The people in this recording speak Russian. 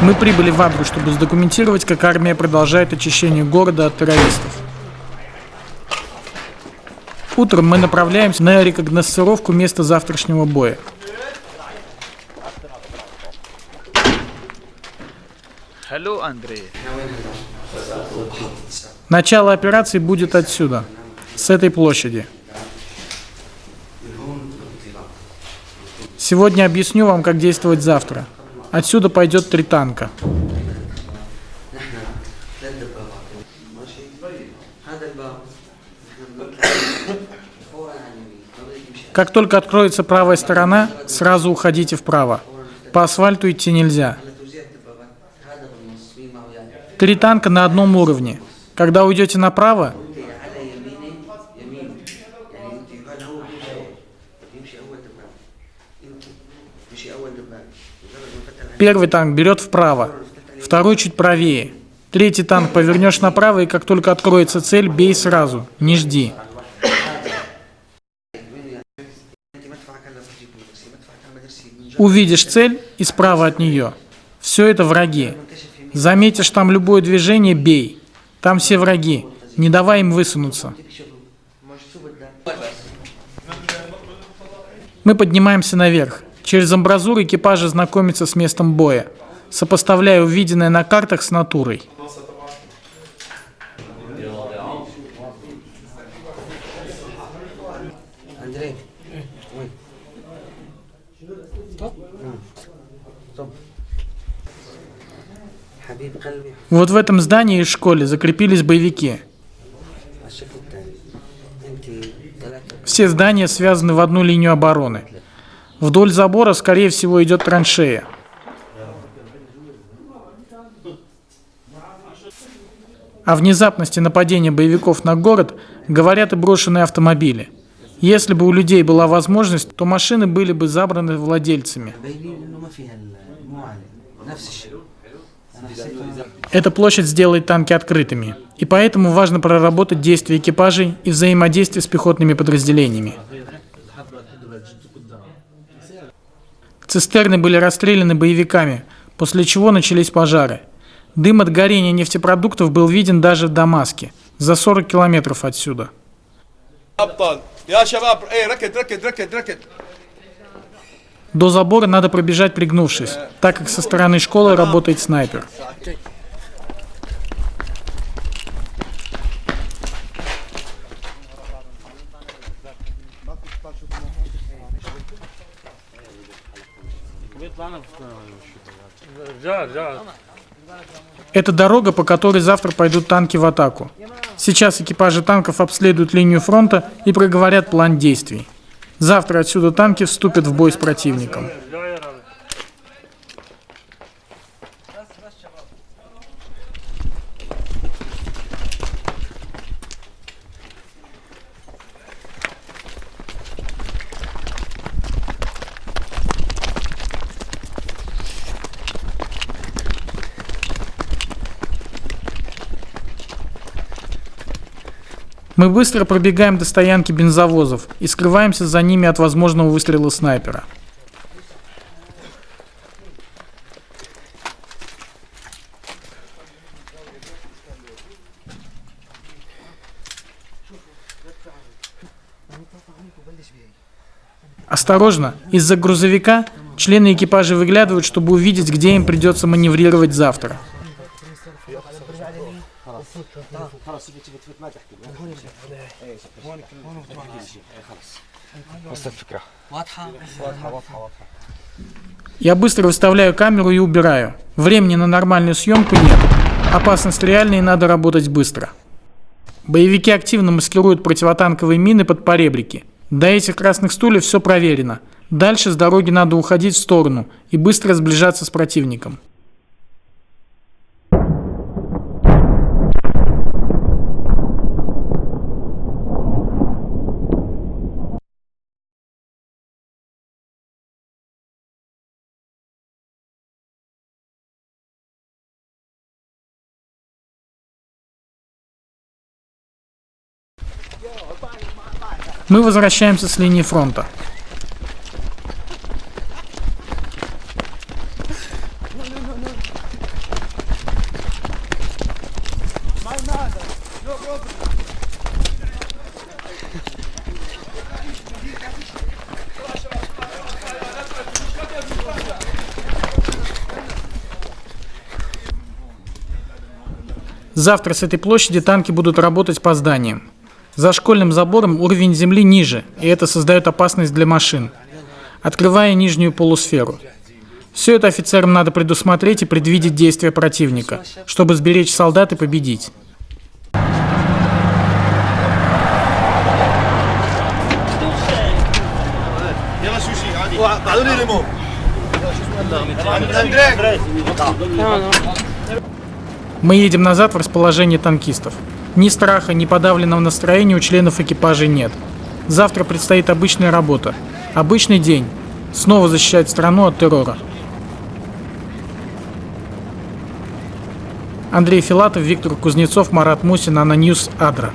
Мы прибыли в Абру, чтобы задокументировать, как армия продолжает очищение города от террористов. Утром мы направляемся на рекогносцировку места завтрашнего боя. Hello, Андрей. Начало операции будет отсюда, с этой площади. Сегодня объясню вам, как действовать завтра. Отсюда пойдет три танка. Как только откроется правая сторона, сразу уходите вправо. По асфальту идти нельзя. Три танка на одном уровне. Когда уйдете направо, Первый танк берет вправо, второй чуть правее. Третий танк повернешь направо, и как только откроется цель, бей сразу, не жди. Увидишь цель и справа от нее. Все это враги. Заметишь там любое движение, бей. Там все враги. Не давай им высунуться. Мы поднимаемся наверх. Через амбразуры экипажа знакомится с местом боя, сопоставляя увиденное на картах с натурой. Вот в этом здании и школе закрепились боевики. Все здания связаны в одну линию обороны. Вдоль забора, скорее всего, идет траншея. О внезапности нападения боевиков на город говорят и брошенные автомобили. Если бы у людей была возможность, то машины были бы забраны владельцами. Эта площадь сделает танки открытыми, и поэтому важно проработать действия экипажей и взаимодействие с пехотными подразделениями. Цистерны были расстреляны боевиками, после чего начались пожары. Дым от горения нефтепродуктов был виден даже в Дамаске, за 40 километров отсюда. До забора надо пробежать пригнувшись, так как со стороны школы работает снайпер. Это дорога, по которой завтра пойдут танки в атаку. Сейчас экипажи танков обследуют линию фронта и проговорят план действий. Завтра отсюда танки вступят в бой с противником. Мы быстро пробегаем до стоянки бензовозов и скрываемся за ними от возможного выстрела снайпера. Осторожно, из-за грузовика члены экипажа выглядывают, чтобы увидеть, где им придется маневрировать завтра. Я быстро выставляю камеру и убираю. Времени на нормальную съемку нет. Опасность реальная и надо работать быстро. Боевики активно маскируют противотанковые мины под поребрики. До этих красных стульев все проверено. Дальше с дороги надо уходить в сторону и быстро сближаться с противником. Мы возвращаемся с линии фронта. Завтра с этой площади танки будут работать по зданиям. За школьным забором уровень земли ниже, и это создает опасность для машин, открывая нижнюю полусферу. Все это офицерам надо предусмотреть и предвидеть действия противника, чтобы сберечь солдат и победить. Мы едем назад в расположение танкистов. Ни страха, ни подавленного настроения у членов экипажей нет. Завтра предстоит обычная работа. Обычный день. Снова защищать страну от террора. Андрей Филатов, Виктор Кузнецов, Марат Мусин, Ананьюс, Адра.